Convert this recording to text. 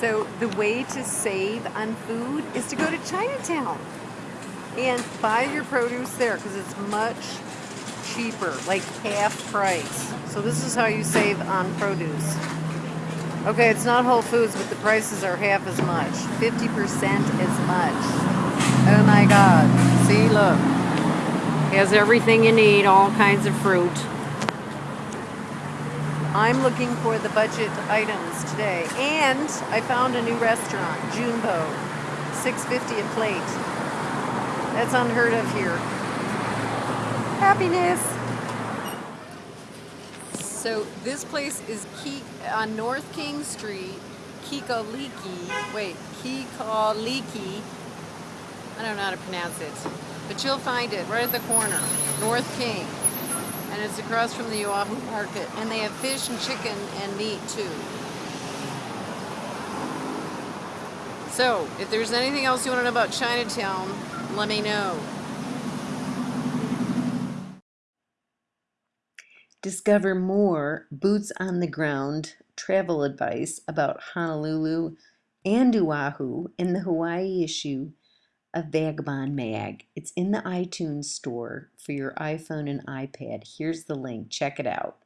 So the way to save on food is to go to Chinatown and buy your produce there because it's much cheaper, like half price. So this is how you save on produce. Okay, it's not Whole Foods, but the prices are half as much. 50% as much. Oh my God. See, look. has everything you need, all kinds of fruit. I'm looking for the budget items today. And I found a new restaurant, Junbo. 650 a plate. That's unheard of here. Happiness. So this place is Ki on North King Street, Kikoliki. Wait, Kikoliki. I don't know how to pronounce it, but you'll find it right at the corner, North King, and it's across from the Oahu Market. And they have fish and chicken and meat too. So, if there's anything else you want to know about Chinatown, let me know. Discover more boots on the ground travel advice about Honolulu and Oahu in the Hawaii issue of Vagabond Mag. It's in the iTunes store for your iPhone and iPad. Here's the link. Check it out.